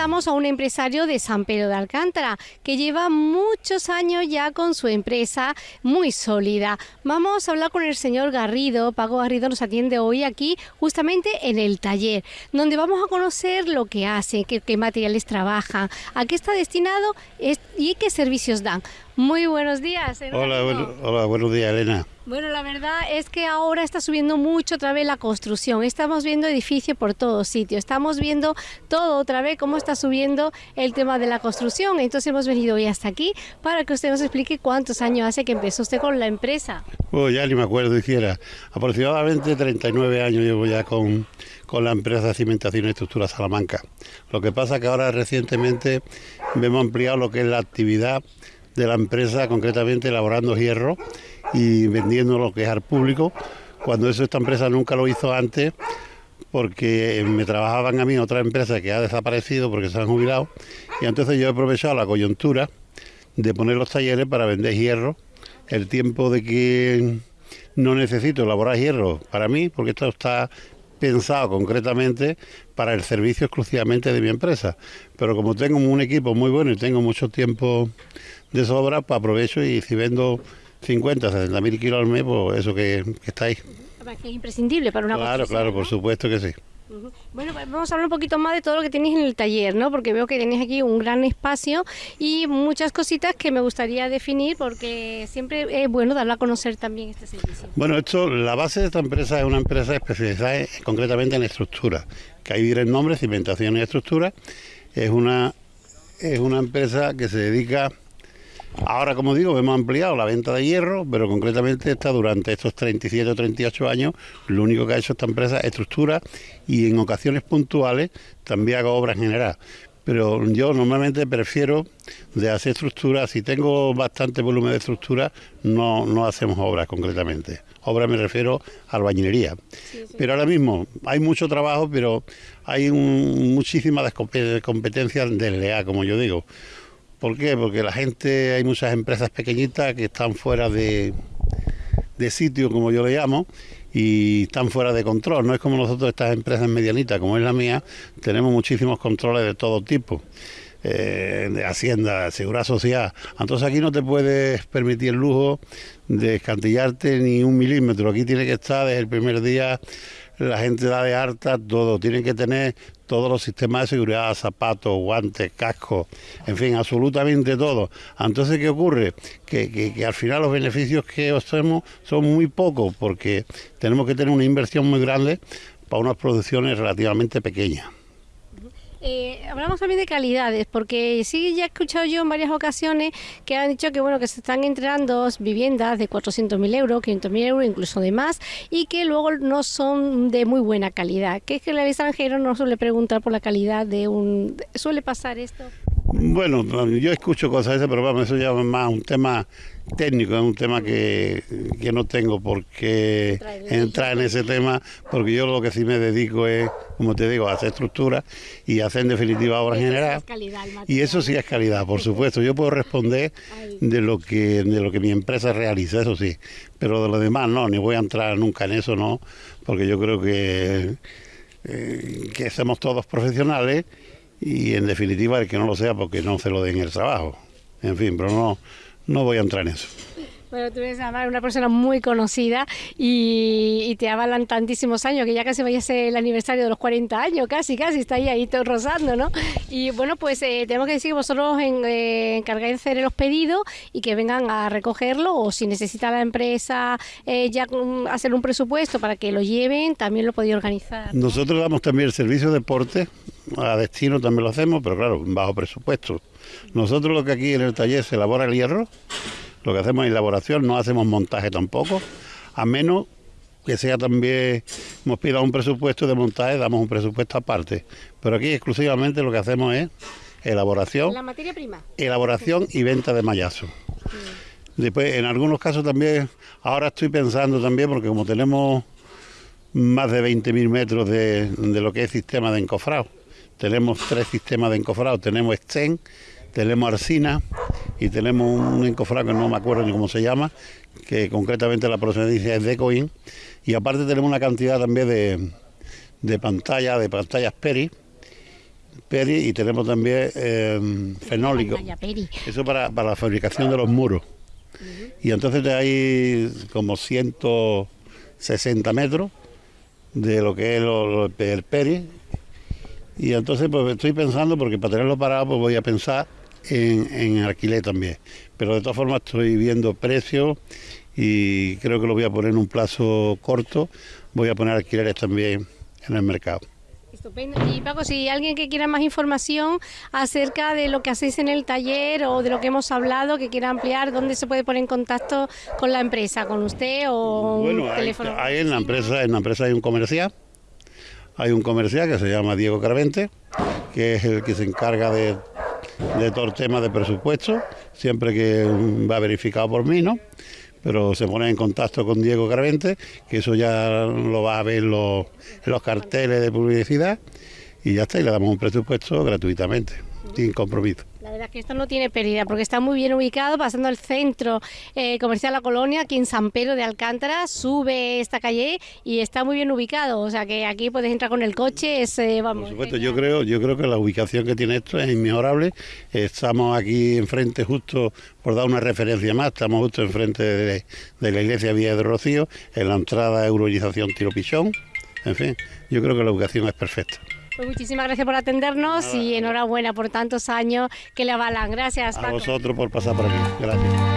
entrevistamos a un empresario de San Pedro de Alcántara que lleva muchos años ya con su empresa muy sólida. Vamos a hablar con el señor Garrido. Pago Garrido nos atiende hoy aquí justamente en el taller, donde vamos a conocer lo que hace, qué, qué materiales trabajan, a qué está destinado y qué servicios dan. Muy buenos días. Hola, hola, buenos días, Elena. Bueno, la verdad es que ahora está subiendo mucho otra vez la construcción. Estamos viendo edificios por todos sitios. Estamos viendo todo otra vez cómo está subiendo el tema de la construcción. Entonces hemos venido hoy hasta aquí para que usted nos explique cuántos años hace que empezó usted con la empresa. Oh, ya ni me acuerdo, hiciera. Aproximadamente 39 años llevo ya con, con la empresa de Cimentación y Estructura Salamanca. Lo que pasa que ahora recientemente hemos ampliado lo que es la actividad de la empresa, concretamente elaborando hierro y vendiendo lo que es al público, cuando eso esta empresa nunca lo hizo antes, porque me trabajaban a mí otra empresa que ha desaparecido porque se han jubilado, y entonces yo he aprovechado la coyuntura de poner los talleres para vender hierro, el tiempo de que no necesito elaborar hierro para mí, porque esto está pensado concretamente para el servicio exclusivamente de mi empresa. Pero como tengo un equipo muy bueno y tengo mucho tiempo de sobra, pues aprovecho y si vendo 50, 60 mil kilos al mes, pues eso que, está ahí. Que es imprescindible para una Claro, claro, por supuesto que sí. Bueno, pues vamos a hablar un poquito más de todo lo que tenéis en el taller, ¿no? Porque veo que tenéis aquí un gran espacio y muchas cositas que me gustaría definir porque siempre es bueno darlo a conocer también este servicio. Bueno, esto, la base de esta empresa es una empresa especializada concretamente en estructura, que ahí viene el nombre, cimentación y estructura. Es una, es una empresa que se dedica Ahora, como digo, hemos ampliado la venta de hierro, pero concretamente está durante estos 37 o 38 años, lo único que ha hecho esta empresa es estructura y en ocasiones puntuales también hago obras generales. Pero yo normalmente prefiero de hacer estructura, si tengo bastante volumen de estructura, no, no hacemos obras concretamente. Obras me refiero a albañilería. Pero ahora mismo hay mucho trabajo, pero hay un, muchísima competencia desleal, como yo digo ¿Por qué? Porque la gente, hay muchas empresas pequeñitas que están fuera de, de sitio, como yo le llamo, y están fuera de control. No es como nosotros, estas empresas medianitas, como es la mía, tenemos muchísimos controles de todo tipo. Eh, de Hacienda, de Seguridad Social. Entonces aquí no te puedes permitir el lujo de escantillarte ni un milímetro. Aquí tiene que estar desde el primer día la gente da de harta todo, tienen que tener todos los sistemas de seguridad, zapatos, guantes, cascos, en fin, absolutamente todo. Entonces, ¿qué ocurre? Que, que, al final los beneficios que obtenemos son muy pocos porque tenemos que tener una inversión muy grande para unas producciones relativamente pequeñas. Eh, hablamos también de calidades, porque sí, ya he escuchado yo en varias ocasiones que han dicho que bueno que se están entregando viviendas de 400.000 euros, 500.000 euros, incluso de más, y que luego no son de muy buena calidad. Que es que el extranjero no suele preguntar por la calidad de un... ¿Suele pasar esto? Bueno, yo escucho cosas esas, pero vamos, eso ya es más un tema técnico, es un tema que, no tengo por qué entrar en ese tema, porque yo lo que sí me dedico es, como te digo, a hacer estructura y hacer en definitiva obra general. y eso sí es calidad, por supuesto. Yo puedo responder de lo que de lo que mi empresa realiza, eso sí, pero de lo demás no, ni voy a entrar nunca en eso, no, porque yo creo que, eh, que somos todos profesionales y en definitiva el que no lo sea porque no se lo den el trabajo. En fin, pero no, no voy a entrar en eso. Bueno, tú eres una persona muy conocida y, te avalan tantísimos años que ya casi vaya a ser el aniversario de los 40 años, casi, casi, está ahí, ahí todo rozando, ¿no? Y bueno, pues eh, tenemos que decir que vosotros en, eh, encargáis de hacer los pedidos y que vengan a recogerlo o si necesita la empresa eh, ya hacer un presupuesto para que lo lleven, también lo podéis organizar. Nosotros damos también el servicio de deporte, a destino también lo hacemos, pero claro, bajo presupuesto. Nosotros lo que aquí en el taller se elabora el hierro, lo que hacemos es elaboración, no hacemos montaje tampoco, a menos que sea también, hemos pedido un presupuesto de montaje, damos un presupuesto aparte. Pero aquí exclusivamente lo que hacemos es elaboración. La materia prima. Elaboración y venta de mayazo. Después, en algunos casos también, ahora estoy pensando también, porque como tenemos más de 20.000 metros de, de, lo que es sistema de encofrado, tenemos tres sistemas de encofrado, tenemos Sten, tenemos Arsina y tenemos un encofrado que no me acuerdo ni cómo se llama, que concretamente la procedencia es de Coin. Y aparte tenemos una cantidad también de, de pantallas, de pantallas Peri, Peri y tenemos también eh, fenólico. Eso para, para la fabricación de los muros. Y entonces hay como 160 metros de lo que es el peri. Y entonces pues estoy pensando, porque para tenerlo parado pues voy a pensar en, en alquiler también. Pero de todas formas estoy viendo precios y creo que lo voy a poner en un plazo corto. Voy a poner alquileres también en el mercado. Estupendo. Y Paco, si alguien que quiera más información acerca de lo que hacéis en el taller o de lo que hemos hablado, que quiera ampliar, ¿dónde se puede poner en contacto con la empresa? ¿Con usted o un teléfono? Hay, en la empresa, en la empresa hay un comercial, hay un comercial que se llama Diego Carvente, que es el que se encarga de, de todo el tema de presupuesto, siempre que va verificado por mí, ¿no? pero se pone en contacto con Diego Carvente, que eso ya lo va a ver en los, los carteles de publicidad y ya está, y le damos un presupuesto gratuitamente, sin compromiso. La verdad es que esto no tiene pérdida porque está muy bien ubicado, pasando el centro eh, comercial La Colonia, aquí en San Pedro de Alcántara, sube esta calle y está muy bien ubicado, o sea que aquí puedes entrar con el coche, es, eh, vamos... Por supuesto, yo creo, yo creo que la ubicación que tiene esto es inmejorable, estamos aquí enfrente justo, por dar una referencia más, estamos justo enfrente de, de la iglesia Villa de Rocío, en la entrada de Eurorización Tiro Pichón, en fin, yo creo que la ubicación es perfecta. Pues muchísimas gracias por atendernos y enhorabuena por tantos años que le avalan. Gracias. A vosotros por pasar por aquí. Gracias.